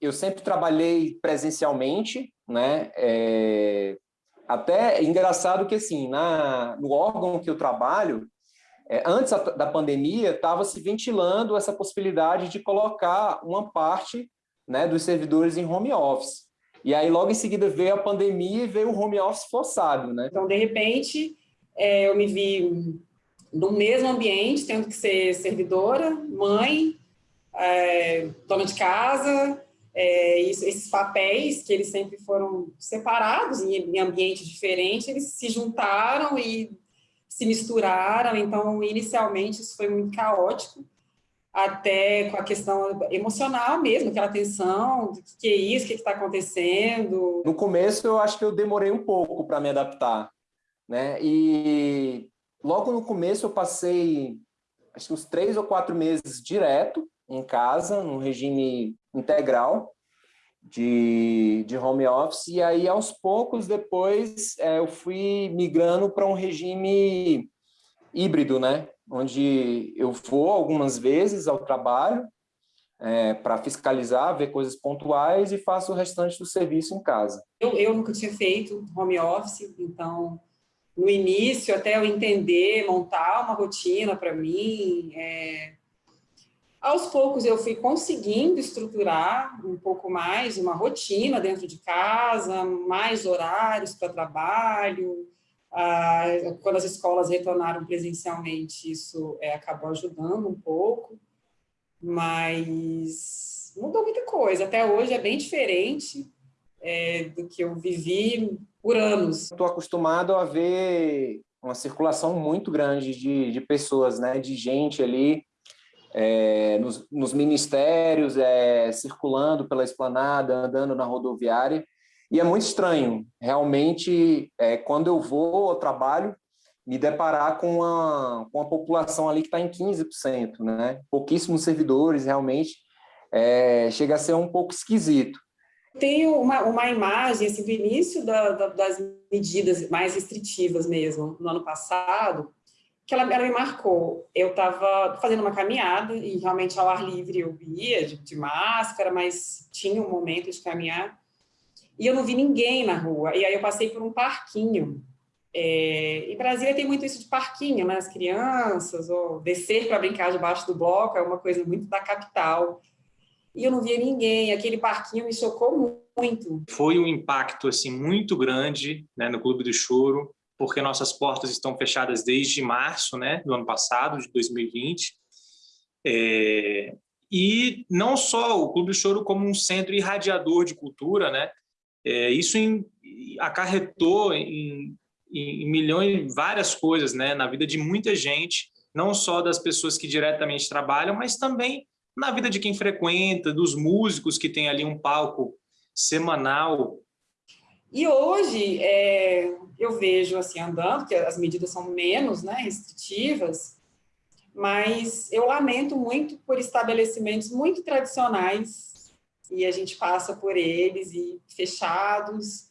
Eu sempre trabalhei presencialmente, né? É, até é engraçado que, assim, na, no órgão que eu trabalho, é, antes da pandemia, estava se ventilando essa possibilidade de colocar uma parte né, dos servidores em home office. E aí, logo em seguida, veio a pandemia e veio o home office forçado. Né? Então, de repente, é, eu me vi no mesmo ambiente, tendo que ser servidora, mãe, é, dona de casa, é, esses papéis que eles sempre foram separados em, em ambiente diferente, eles se juntaram e se misturaram, então inicialmente isso foi muito caótico, até com a questão emocional mesmo, aquela tensão, do que, que é isso, o que está acontecendo. No começo eu acho que eu demorei um pouco para me adaptar, né? E logo no começo eu passei acho que uns três ou quatro meses direto em casa, no regime integral de, de home office, e aí aos poucos depois é, eu fui migrando para um regime híbrido, né? Onde eu vou algumas vezes ao trabalho é, para fiscalizar, ver coisas pontuais e faço o restante do serviço em casa. Eu, eu nunca tinha feito home office, então no início, até eu entender, montar uma rotina para mim, é, aos poucos eu fui conseguindo estruturar um pouco mais uma rotina dentro de casa, mais horários para trabalho. Ah, quando as escolas retornaram presencialmente, isso é, acabou ajudando um pouco, mas mudou muita coisa. Até hoje é bem diferente é, do que eu vivi por anos. Estou acostumado a ver uma circulação muito grande de, de pessoas, né, de gente ali é, nos, nos, ministérios, é, circulando pela esplanada, andando na rodoviária, e é muito estranho, realmente, é, quando eu vou ao trabalho, me deparar com uma, com população ali que está em 15%, né? pouquíssimos servidores, realmente, é, chega a ser um pouco esquisito. Tenho uma, uma imagem assim, do início da, da, das medidas mais restritivas mesmo, no ano passado, que ela, ela me marcou. Eu estava fazendo uma caminhada e realmente ao ar livre eu ia de, de, máscara, mas tinha um momento de caminhar e eu não vi ninguém na rua. E aí eu passei por um parquinho. É, em Brasília tem muito isso de parquinho, né? As crianças, ou descer para brincar debaixo do bloco, é uma coisa muito da capital. E eu não via ninguém, aquele parquinho me chocou muito. Foi um impacto assim muito grande né, no Clube do Choro, porque nossas portas estão fechadas desde março né, do ano passado, de 2020. É, e não só o Clube do Choro como um centro irradiador de cultura, né? É, isso em, acarretou em, em, milhões, várias coisas né, na vida de muita gente, não só das pessoas que diretamente trabalham, mas também na vida de quem frequenta, dos músicos que tem ali um palco semanal e hoje é, eu vejo assim andando, que as medidas são menos né, restritivas, mas eu lamento muito por estabelecimentos muito tradicionais e a gente passa por eles e fechados.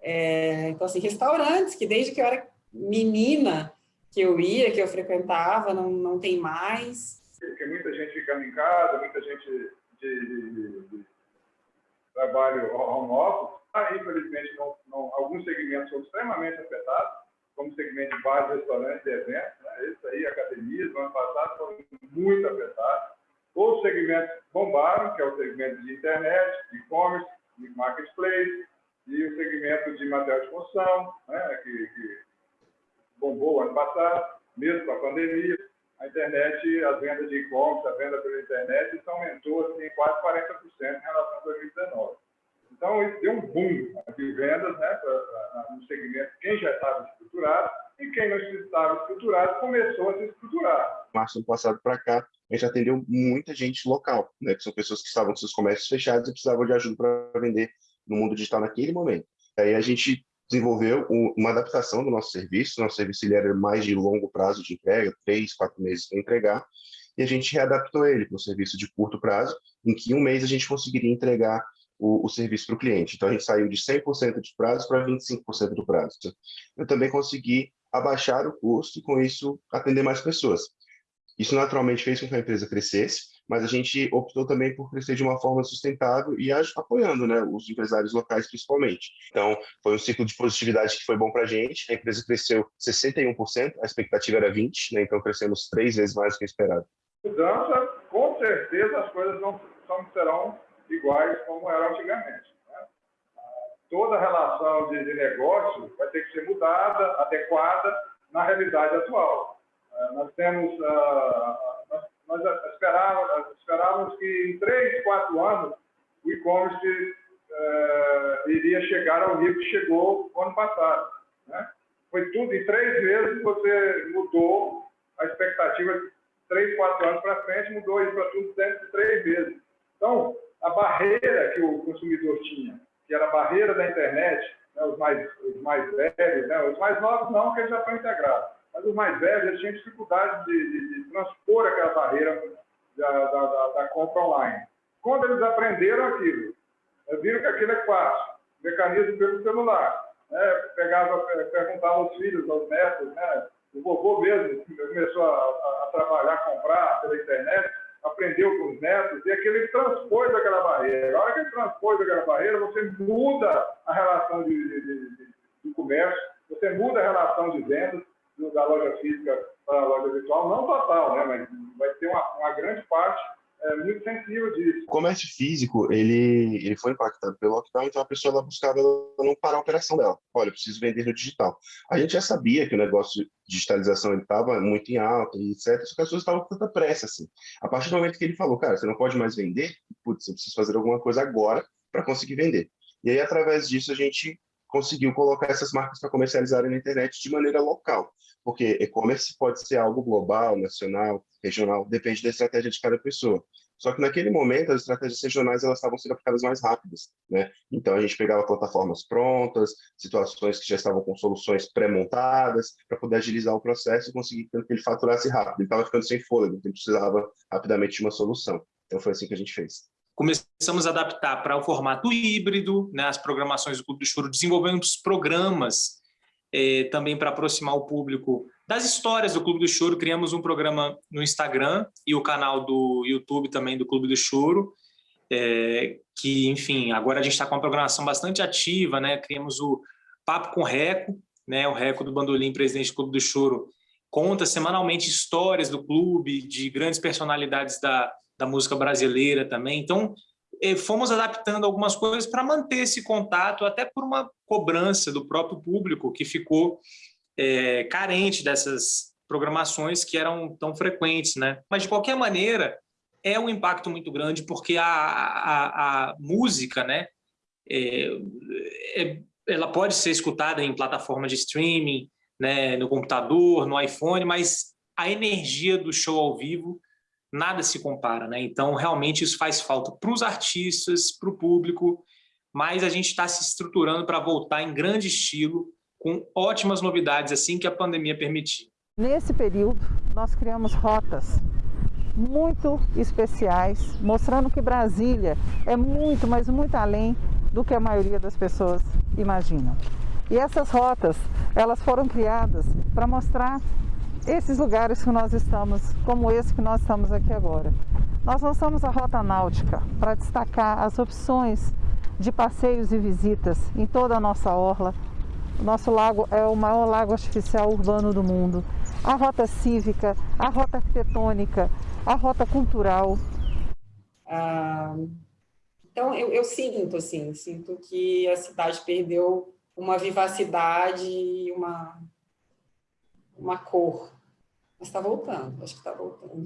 É, então, assim, restaurantes que desde que eu era menina que eu ia, que eu frequentava, não, não tem mais. Porque muita gente ficando em casa, muita gente de, de, de trabalho home office, infelizmente, não, não, alguns segmentos são extremamente afetados, como segmento de bares, restaurantes e eventos. Né? Esse aí, academias, no ano passado, foram muito afetados. Outros segmentos bombaram, que é o segmento de internet, e-commerce, de marketplace, e o segmento de material de construção, né? que, que bombou ano passado, mesmo com a pandemia. A internet, as vendas de e-commerce, a venda pela internet, isso aumentou assim, quase 40% em relação a 2019. Então, isso deu um boom de vendas né, no segmento, quem já estava estruturado e quem não estava estruturado começou a se estruturar. Março do passado para cá, a gente atendeu muita gente local, né, que são pessoas que estavam com seus comércios fechados e precisavam de ajuda para vender no mundo digital naquele momento. Aí a gente desenvolveu uma adaptação do nosso serviço, nosso serviço ele era mais de longo prazo de entrega, três, quatro meses para entregar, e a gente readaptou ele para um serviço de curto prazo, em que um mês a gente conseguiria entregar o, o serviço para o cliente. Então, a gente saiu de 100% de prazo para 25% do prazo. Eu também consegui abaixar o custo e, com isso, atender mais pessoas. Isso naturalmente fez com que a empresa crescesse, mas a gente optou também por crescer de uma forma sustentável e apoiando né, os empresários locais principalmente. Então, foi um ciclo de positividade que foi bom para a gente. A empresa cresceu 61%, a expectativa era 20%, né, então crescemos três vezes mais do que esperado. Mudança, com certeza as coisas não, não serão iguais como eram antigamente. Né? Toda relação de, de negócio vai ter que ser mudada, adequada na realidade atual. Uh, nós temos, uh, nós, nós esperávamos, esperávamos, que em três, quatro anos o e-commerce uh, iria chegar ao nível que chegou no ano passado. Né? Foi tudo, em três meses você mudou a expectativa três, quatro anos para frente, mudou isso para tudo dentro de três meses. Então, a barreira que o consumidor tinha, que era a barreira da internet, né, os, mais, os mais velhos, né, os mais novos não, porque eles já estão integrados, mas os mais velhos eles tinham dificuldade de, de, de transpor aquela barreira da, da, da, da, compra online. Quando eles aprenderam aquilo, viram que aquilo é fácil, mecanismo pelo celular, né, pegava, perguntava aos filhos, aos netos, né, o vovô mesmo começou a, a, a trabalhar, comprar pela internet, aprendeu com os netos, e aquele transpôs aquela barreira. A hora que ele transpôs aquela barreira, você muda a relação de, de, de, de comércio, você muda a relação de vendas da loja física para a loja virtual, não total, né, mas vai ter uma, uma grande parte é, muito sensível disso. O comércio físico, ele, ele foi impactado pelo lockdown, então a pessoa ela buscava não parar a operação dela. Olha, preciso vender no digital. A gente já sabia que o negócio de digitalização estava muito em alta etc, só que as pessoas estavam com tanta pressa, assim. A partir do momento que ele falou, cara, você não pode mais vender, putz, eu preciso fazer alguma coisa agora para conseguir vender. E aí, através disso, a gente conseguiu colocar essas marcas para comercializarem na internet de maneira local. Porque e-commerce pode ser algo global, nacional, regional, depende da estratégia de cada pessoa. Só que naquele momento as estratégias regionais elas estavam sendo aplicadas mais rápidas, né? Então a gente pegava plataformas prontas, situações que já estavam com soluções pré-montadas para poder agilizar o processo e conseguir que ele faturasse rápido. Ele estava ficando sem fôlego, então precisava rapidamente de uma solução. Então foi assim que a gente fez começamos a adaptar para o formato híbrido, né, as programações do Clube do Choro, desenvolvemos programas eh, também para aproximar o público das histórias do Clube do Choro. Criamos um programa no Instagram e o canal do YouTube também do Clube do Choro, eh, que, enfim, agora a gente está com uma programação bastante ativa, né? Criamos o Papo com Reco, né? o Reco do Bandolim, presidente do Clube do Choro, conta semanalmente histórias do clube, de grandes personalidades da, da música brasileira também. Então, fomos adaptando algumas coisas para manter esse contato, até por uma cobrança do próprio público que ficou é, carente dessas programações que eram tão frequentes. Né? Mas, de qualquer maneira, é um impacto muito grande porque a, a, a música né, é, é, ela pode ser escutada em plataformas de streaming, né, no computador, no iPhone, mas a energia do show ao vivo nada se compara, né? Então, realmente, isso faz falta para os artistas, para o público, mas a gente está se estruturando para voltar em grande estilo, com ótimas novidades assim que a pandemia permitir. Nesse período, nós criamos rotas muito especiais, mostrando que Brasília é muito, mas muito além do que a maioria das pessoas imaginam. E essas rotas, elas foram criadas para mostrar esses lugares que nós estamos, como esse que nós estamos aqui agora. Nós lançamos a Rota Náutica para destacar as opções de passeios e visitas em toda a nossa orla. Nosso lago é o maior lago artificial urbano do mundo. A rota cívica, a rota arquitetônica, a rota cultural. Ah, então, eu, eu sinto, assim, sinto que a cidade perdeu uma vivacidade e uma, uma cor. Mas está voltando, acho que está voltando.